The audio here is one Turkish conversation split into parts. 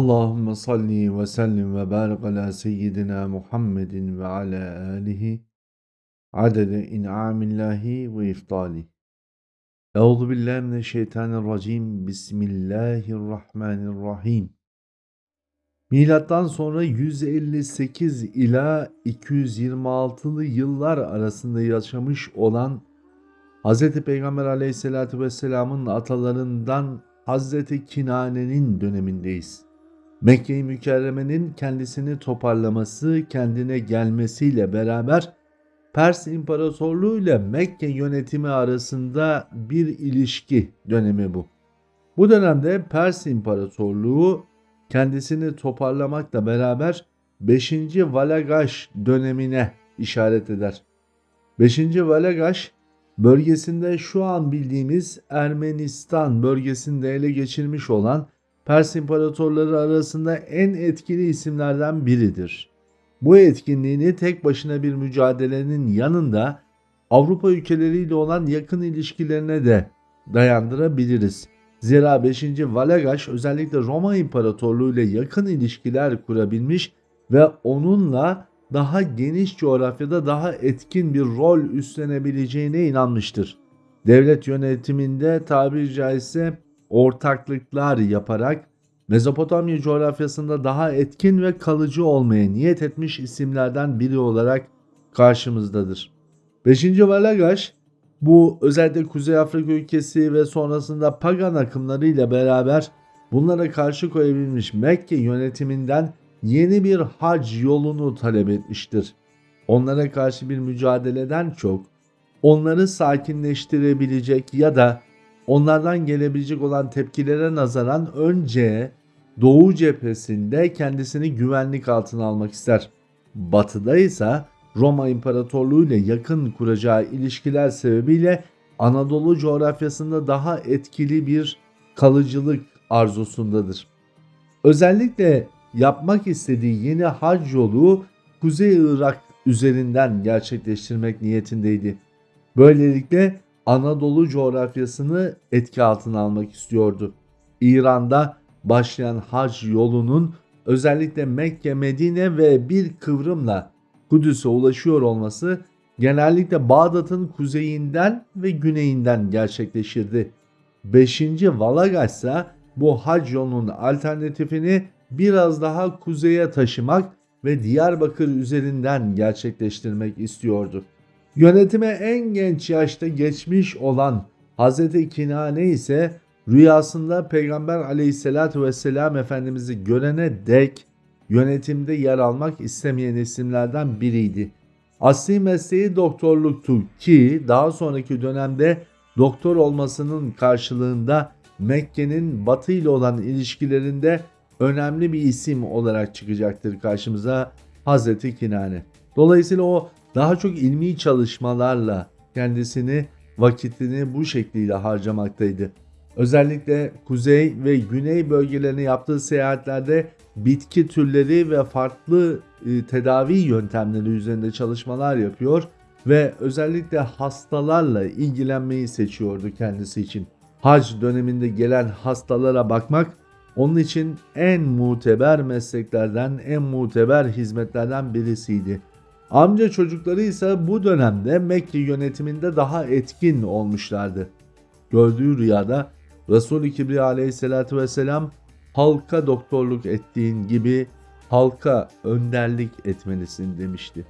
Allahümme salli ve sellim ve barik ala seyyidina Muhammedin ve ala alihi adede in'amillahi ve iftali. Euzu billahi mineşşeytanirracim. Bismillahirrahmanirrahim. Milattan sonra 158 ila 226'lı yıllar arasında yaşamış olan Hz. Peygamber aleyhissalatü vesselamın atalarından Hz. Kinane'nin dönemindeyiz. Mekke-i Mükerreme'nin kendisini toparlaması, kendine gelmesiyle beraber Pers İmparatorluğu ile Mekke yönetimi arasında bir ilişki dönemi bu. Bu dönemde Pers İmparatorluğu kendisini toparlamakla beraber 5. Valagaş dönemine işaret eder. 5. Valagaş bölgesinde şu an bildiğimiz Ermenistan bölgesinde ele geçirmiş olan Pers imparatorları arasında en etkili isimlerden biridir. Bu etkinliğini tek başına bir mücadelenin yanında Avrupa ülkeleriyle olan yakın ilişkilerine de dayandırabiliriz. Zira 5. Valagaş özellikle Roma İmparatorluğu ile yakın ilişkiler kurabilmiş ve onunla daha geniş coğrafyada daha etkin bir rol üstlenebileceğine inanmıştır. Devlet yönetiminde tabiri caizse ortaklıklar yaparak Mezopotamya coğrafyasında daha etkin ve kalıcı olmaya niyet etmiş isimlerden biri olarak karşımızdadır. 5. Valagaş bu özellikle Kuzey Afrika ülkesi ve sonrasında pagan akımlarıyla beraber bunlara karşı koyabilmiş Mekke yönetiminden yeni bir hac yolunu talep etmiştir. Onlara karşı bir mücadeleden çok onları sakinleştirebilecek ya da onlardan gelebilecek olan tepkilere nazaran önce Doğu cephesinde kendisini güvenlik altına almak ister. Batıda ise Roma İmparatorluğu ile yakın kuracağı ilişkiler sebebiyle Anadolu coğrafyasında daha etkili bir kalıcılık arzusundadır. Özellikle yapmak istediği yeni hac yolu Kuzey Irak üzerinden gerçekleştirmek niyetindeydi. Böylelikle Anadolu coğrafyasını etki altına almak istiyordu. İran'da başlayan hac yolunun özellikle Mekke, Medine ve bir kıvrımla Kudüs'e ulaşıyor olması genellikle Bağdat'ın kuzeyinden ve güneyinden gerçekleşirdi. 5. Valagaş ise bu hac yolunun alternatifini biraz daha kuzeye taşımak ve Diyarbakır üzerinden gerçekleştirmek istiyordu. Yönetime en genç yaşta geçmiş olan Hz. Kinane ise rüyasında Peygamber aleyhissalatü vesselam Efendimiz'i görene dek yönetimde yer almak istemeyen isimlerden biriydi. Asli mesleği doktorluktu ki daha sonraki dönemde doktor olmasının karşılığında Mekke'nin batı ile olan ilişkilerinde önemli bir isim olarak çıkacaktır karşımıza Hazreti Kinane. Dolayısıyla o daha çok ilmi çalışmalarla kendisini vakitini bu şekliyle harcamaktaydı. Özellikle kuzey ve güney bölgelerine yaptığı seyahatlerde bitki türleri ve farklı e, tedavi yöntemleri üzerinde çalışmalar yapıyor ve özellikle hastalarla ilgilenmeyi seçiyordu kendisi için. Hac döneminde gelen hastalara bakmak onun için en muteber mesleklerden, en muteber hizmetlerden birisiydi. Amca çocukları ise bu dönemde Mekke yönetiminde daha etkin olmuşlardı. Gördüğü rüyada Resul-i Kibriya aleyhissalatü vesselam halka doktorluk ettiğin gibi halka önderlik etmelisin demişti.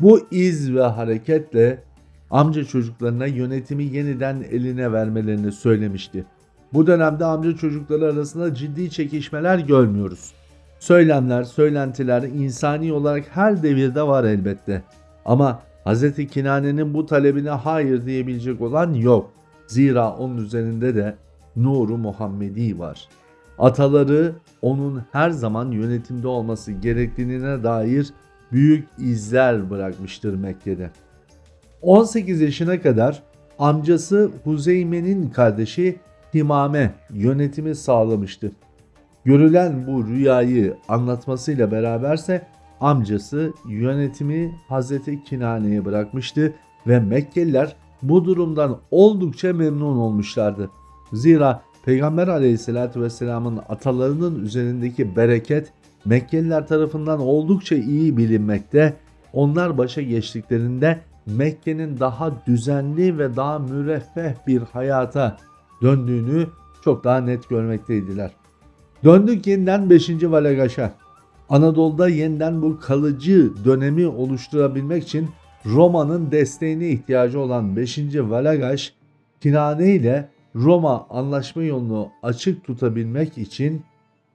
Bu iz ve hareketle amca çocuklarına yönetimi yeniden eline vermelerini söylemişti. Bu dönemde amca çocukları arasında ciddi çekişmeler görmüyoruz. Söylemler, söylentiler insani olarak her devirde var elbette. Ama Hz. Kinane'nin bu talebine hayır diyebilecek olan yok. Zira onun üzerinde de nuru Muhammedi var. Ataları onun her zaman yönetimde olması gerektiğine dair büyük izler bırakmıştır Mekke'de. 18 yaşına kadar amcası Huzeyme'nin kardeşi Himame yönetimi sağlamıştı. Görülen bu rüyayı anlatmasıyla beraberse amcası yönetimi Hazreti Kinane'ye bırakmıştı ve Mekkeliler bu durumdan oldukça memnun olmuşlardı. Zira Peygamber aleyhissalatü vesselamın atalarının üzerindeki bereket Mekkeliler tarafından oldukça iyi bilinmekte. Onlar başa geçtiklerinde Mekke'nin daha düzenli ve daha müreffeh bir hayata döndüğünü çok daha net görmekteydiler. Döndük yeniden 5. Valagaş'a. Anadolu'da yeniden bu kalıcı dönemi oluşturabilmek için Roma'nın desteğine ihtiyacı olan 5. Valagaş, Kinane ile Roma anlaşma yolunu açık tutabilmek için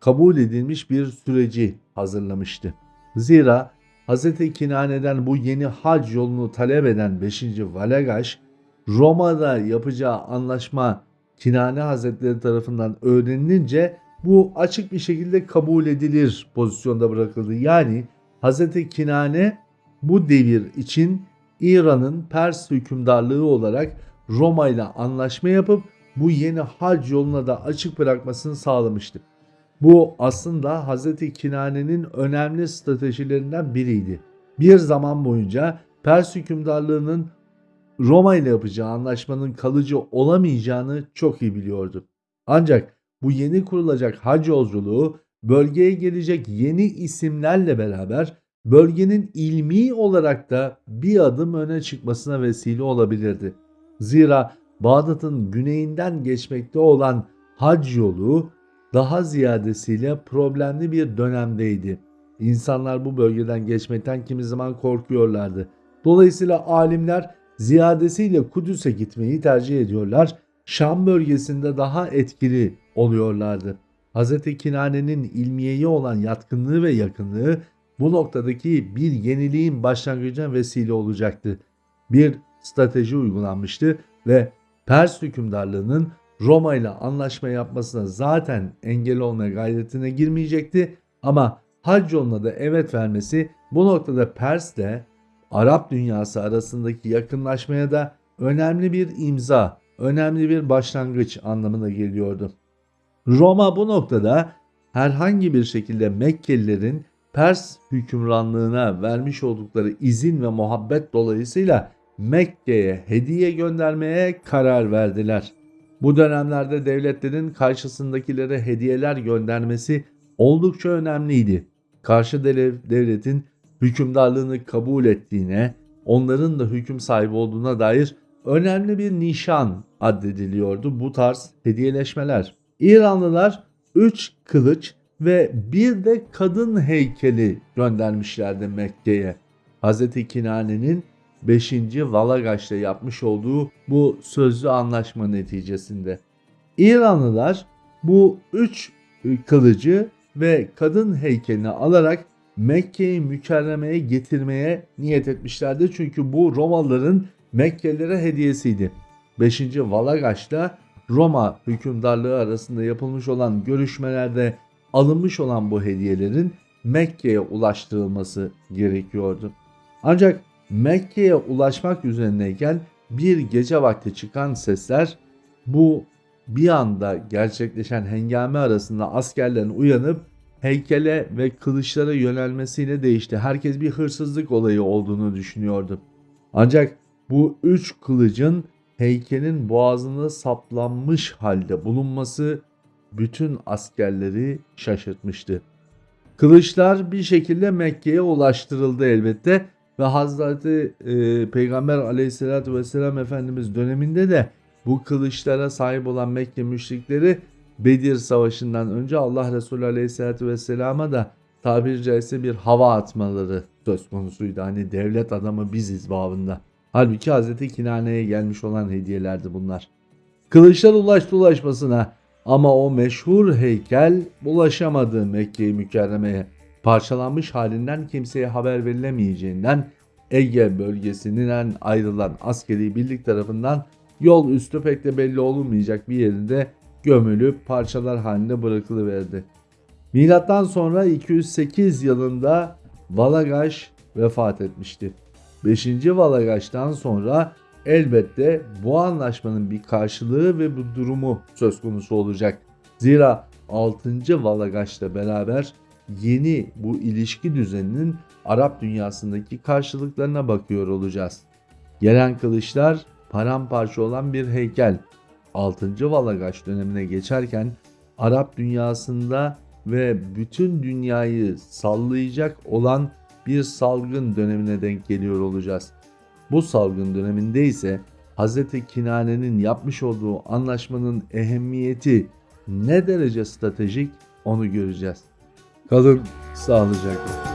kabul edilmiş bir süreci hazırlamıştı. Zira Hz. Kinane'den bu yeni hac yolunu talep eden 5. Valagaş, Roma'da yapacağı anlaşma Kinane Hazretleri tarafından öğrenilince bu açık bir şekilde kabul edilir pozisyonda bırakıldı. Yani Hz. Kinane bu devir için İran'ın Pers hükümdarlığı olarak Roma ile anlaşma yapıp bu yeni hac yoluna da açık bırakmasını sağlamıştı. Bu aslında Hz. Kinane'nin önemli stratejilerinden biriydi. Bir zaman boyunca Pers hükümdarlığının Roma ile yapacağı anlaşmanın kalıcı olamayacağını çok iyi biliyordu. Ancak bu yeni kurulacak hac yolculuğu bölgeye gelecek yeni isimlerle beraber bölgenin ilmi olarak da bir adım öne çıkmasına vesile olabilirdi. Zira Bağdat'ın güneyinden geçmekte olan hac yolu daha ziyadesiyle problemli bir dönemdeydi. İnsanlar bu bölgeden geçmekten kimi zaman korkuyorlardı. Dolayısıyla alimler ziyadesiyle Kudüs'e gitmeyi tercih ediyorlar. Şam bölgesinde daha etkili oluyorlardı. Hz. Kinane'nin ilmiyeye olan yatkınlığı ve yakınlığı bu noktadaki bir yeniliğin başlangıcına vesile olacaktı. Bir strateji uygulanmıştı ve Pers hükümdarlığının Roma ile anlaşma yapmasına zaten engel olmaya gayretine girmeyecekti ama hac yoluna da evet vermesi bu noktada Pers de Arap dünyası arasındaki yakınlaşmaya da önemli bir imza, önemli bir başlangıç anlamına geliyordu. Roma bu noktada herhangi bir şekilde Mekkelilerin Pers hükümranlığına vermiş oldukları izin ve muhabbet dolayısıyla Mekke'ye hediye göndermeye karar verdiler. Bu dönemlerde devletlerin karşısındakilere hediyeler göndermesi oldukça önemliydi. Karşı devletin hükümdarlığını kabul ettiğine, onların da hüküm sahibi olduğuna dair önemli bir nişan addediliyordu bu tarz hediyeleşmeler. İranlılar 3 kılıç ve bir de kadın heykeli göndermişlerdi Mekke'ye. Hz. Kinane'nin 5. Valagaş'ta yapmış olduğu bu sözlü anlaşma neticesinde. İranlılar bu 3 kılıcı ve kadın heykelini alarak Mekke'yi mükerremeye getirmeye niyet etmişlerdi. Çünkü bu Romalıların Mekkelilere hediyesiydi. 5. Valagaş'ta Roma hükümdarlığı arasında yapılmış olan görüşmelerde alınmış olan bu hediyelerin Mekke'ye ulaştırılması gerekiyordu. Ancak Mekke'ye ulaşmak üzerineyken bir gece vakti çıkan sesler bu bir anda gerçekleşen hengame arasında askerlerin uyanıp heykele ve kılıçlara yönelmesiyle değişti. Herkes bir hırsızlık olayı olduğunu düşünüyordu. Ancak bu üç kılıcın heykelin boğazına saplanmış halde bulunması bütün askerleri şaşırtmıştı. Kılıçlar bir şekilde Mekke'ye ulaştırıldı elbette ve Hazreti e, Peygamber aleyhissalatü vesselam Efendimiz döneminde de bu kılıçlara sahip olan Mekke müşrikleri Bedir Savaşı'ndan önce Allah Resulü aleyhissalatü vesselama da tabiri caizse bir hava atmaları söz konusuydu. Hani devlet adamı biziz babında. Halbuki Hazreti Kinane'ye gelmiş olan hediyelerdi bunlar. Kılıçlar ulaştı ulaşmasına ama o meşhur heykel ulaşamadı Mekke-i Mükerreme'ye. Parçalanmış halinden kimseye haber verilemeyeceğinden Ege bölgesinden ayrılan askeri birlik tarafından yol üstü pek de belli olunmayacak bir yerinde gömülüp parçalar halinde bırakılıverdi. Milattan sonra 208 yılında Valagaş vefat etmişti. 5. Valagaş'tan sonra elbette bu anlaşmanın bir karşılığı ve bu durumu söz konusu olacak. Zira 6. Valagaş'la beraber yeni bu ilişki düzeninin Arap dünyasındaki karşılıklarına bakıyor olacağız. Gelen kılıçlar paramparça olan bir heykel. 6. Valagaş dönemine geçerken Arap dünyasında ve bütün dünyayı sallayacak olan bir salgın dönemine denk geliyor olacağız. Bu salgın döneminde ise Hz. Kinane'nin yapmış olduğu anlaşmanın ehemmiyeti ne derece stratejik onu göreceğiz. Kalın sağlıcakla.